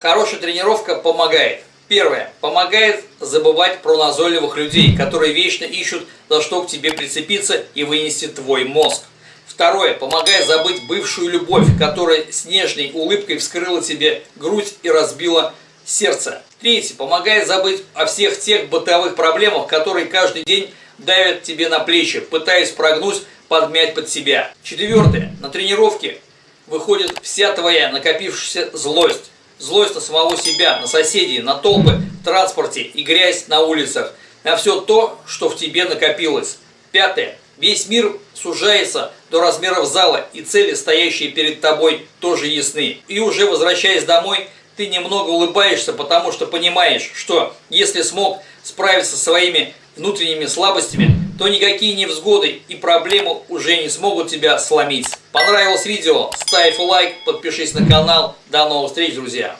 Хорошая тренировка помогает. Первое. Помогает забывать про назойливых людей, которые вечно ищут, за что к тебе прицепиться и вынести твой мозг. Второе. Помогает забыть бывшую любовь, которая с нежной улыбкой вскрыла тебе грудь и разбила сердце. Третье. Помогает забыть о всех тех бытовых проблемах, которые каждый день давят тебе на плечи, пытаясь прогнуть, подмять под себя. Четвертое. На тренировке выходит вся твоя накопившаяся злость злость на самого себя, на соседей, на толпы в транспорте и грязь на улицах, на все то, что в тебе накопилось. Пятое. Весь мир сужается до размеров зала, и цели, стоящие перед тобой, тоже ясны. И уже возвращаясь домой, ты немного улыбаешься, потому что понимаешь, что если смог справиться со своими внутренними слабостями, то никакие невзгоды и проблемы уже не смогут тебя сломить. Понравилось видео? Ставь лайк, подпишись на канал. До новых встреч, друзья!